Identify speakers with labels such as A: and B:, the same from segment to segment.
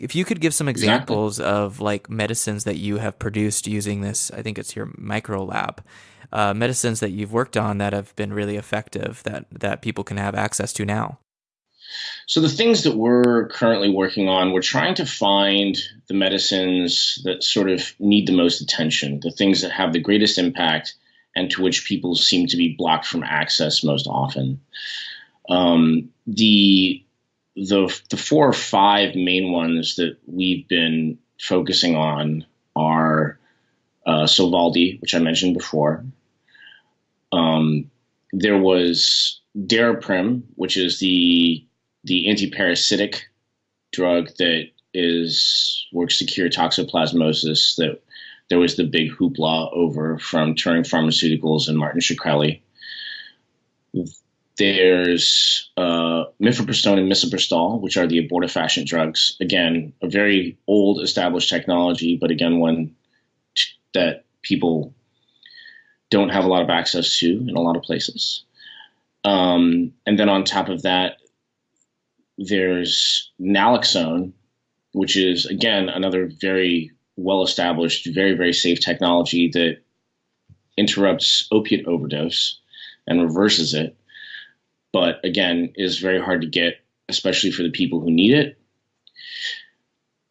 A: if you could give some examples exactly. of like medicines that you have produced using this, I think it's your micro lab, uh, medicines that you've worked on that have been really effective that that people can have access to now.
B: So the things that we're currently working on, we're trying to find the medicines that sort of need the most attention, the things that have the greatest impact, and to which people seem to be blocked from access most often. Um, the the the four or five main ones that we've been focusing on are uh, Sovaldi, which I mentioned before. Um, there was Daraprim, which is the the antiparasitic drug that is works to cure toxoplasmosis. That there was the big hoopla over from Turing Pharmaceuticals and Martin Shkreli. There's uh, mifepristone and misoprostol, which are the abortifacient drugs. Again, a very old established technology, but again, one that people don't have a lot of access to in a lot of places. Um, and then on top of that, there's naloxone, which is again another very well established, very, very safe technology that interrupts opiate overdose and reverses it but again, is very hard to get, especially for the people who need it.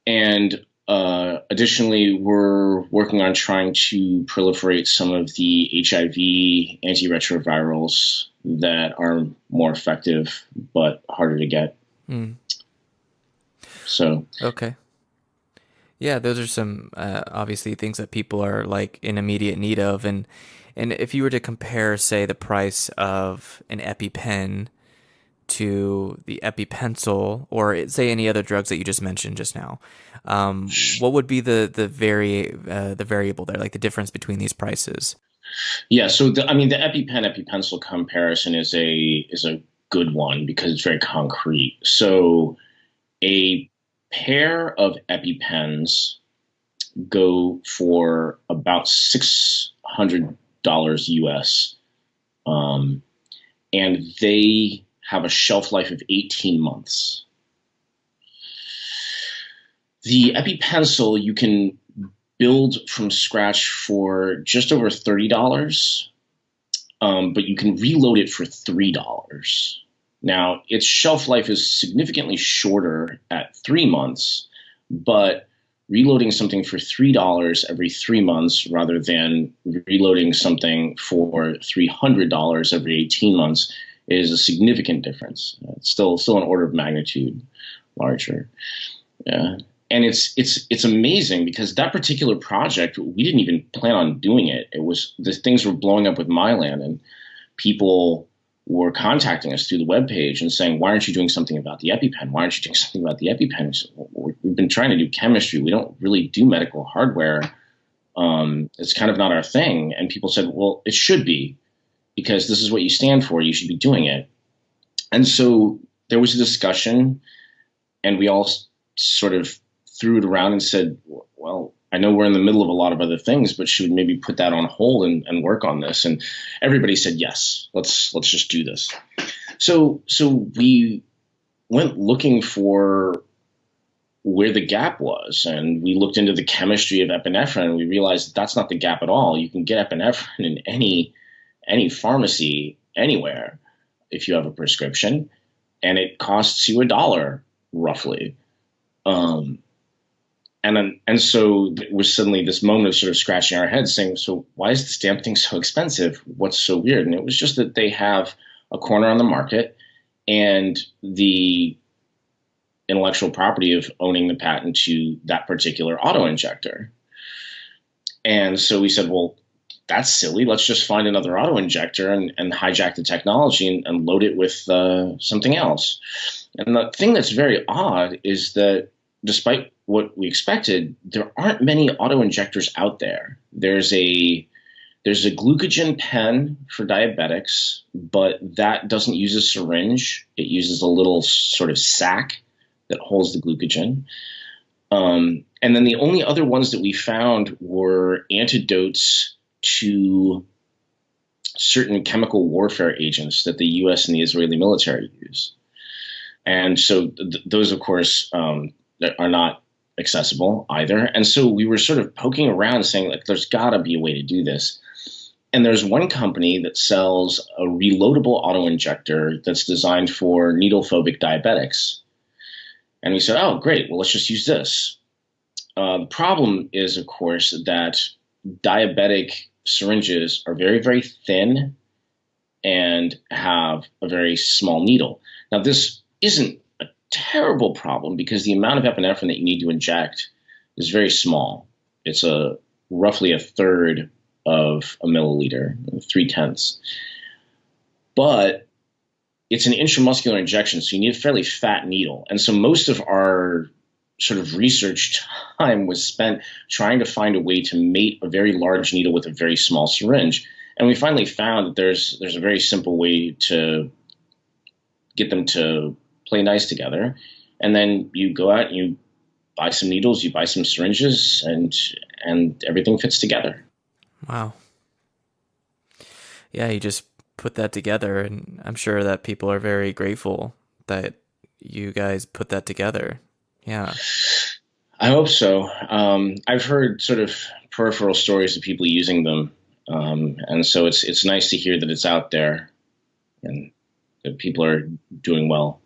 B: And uh, additionally, we're working on trying to proliferate some of the HIV antiretrovirals that are more effective but harder to get. Mm. So
A: okay, yeah, those are some uh, obviously things that people are like in immediate need of, and and if you were to compare, say, the price of an EpiPen to the EpiPencil, or say any other drugs that you just mentioned just now, um, what would be the the vari uh, the variable there, like the difference between these prices?
B: Yeah, so the, I mean, the EpiPen EpiPencil comparison is a is a good one because it's very concrete. So a pair of EpiPens go for about six hundred dollars US, um, and they have a shelf life of 18 months. The EpiPencil you can build from scratch for just over $30, um, but you can reload it for $3. Now, its shelf life is significantly shorter at three months, but reloading something for $3 every three months rather than reloading something for $300 every 18 months is a significant difference. Uh, it's still still an order of magnitude larger. Yeah. And it's it's it's amazing because that particular project we didn't even plan on doing it. It was the things were blowing up with Mylan and people were contacting us through the web page and saying, "Why aren't you doing something about the EpiPen? Why aren't you doing something about the EpiPen?" we've been trying to do chemistry. We don't really do medical hardware. Um, it's kind of not our thing. And people said, "Well, it should be, because this is what you stand for. You should be doing it." And so there was a discussion, and we all sort of threw it around and said, "Well, I know we're in the middle of a lot of other things, but should we maybe put that on hold and, and work on this? And everybody said yes. Let's let's just do this. So so we went looking for where the gap was, and we looked into the chemistry of epinephrine, and we realized that that's not the gap at all. You can get epinephrine in any any pharmacy anywhere if you have a prescription, and it costs you a dollar roughly. Um, and and so it was suddenly this moment of sort of scratching our heads saying, so why is this damn thing so expensive? What's so weird? And it was just that they have a corner on the market and the intellectual property of owning the patent to that particular auto injector. And so we said, well, that's silly. Let's just find another auto injector and, and hijack the technology and, and load it with uh, something else. And the thing that's very odd is that despite what we expected, there aren't many auto injectors out there. There's a there's a glucagon pen for diabetics, but that doesn't use a syringe. It uses a little sort of sac that holds the glucagon. Um, and then the only other ones that we found were antidotes to certain chemical warfare agents that the U.S. and the Israeli military use. And so th- those, of course, um, are not accessible either. And so we were sort of poking around saying like there's got to be a way to do this. And there's one company that sells a reloadable auto injector that's designed for needle phobic diabetics. And we said, oh, great. Well, let's just use this. Uh, the problem is, of course, that diabetic syringes are very, very thin and have a very small needle. Now, this isn't terrible problem because the amount of epinephrine that you need to inject is very small. It's a roughly a third of a milliliter, three tenths. But it's an intramuscular injection, so you need a fairly fat needle. And so most of our sort of research time was spent trying to find a way to mate a very large needle with a very small syringe. And we finally found that there's there's a very simple way to get them to play nice together. And then you go out and you buy some needles, you buy some syringes, and and everything fits together.
A: Wow. Yeah, you just put that together, and I'm sure that people are very grateful that you guys put that together. Yeah.
B: I hope so. Um, I've heard sort of peripheral stories of people using them, um, and so it's it's nice to hear that it's out there and that people are doing well.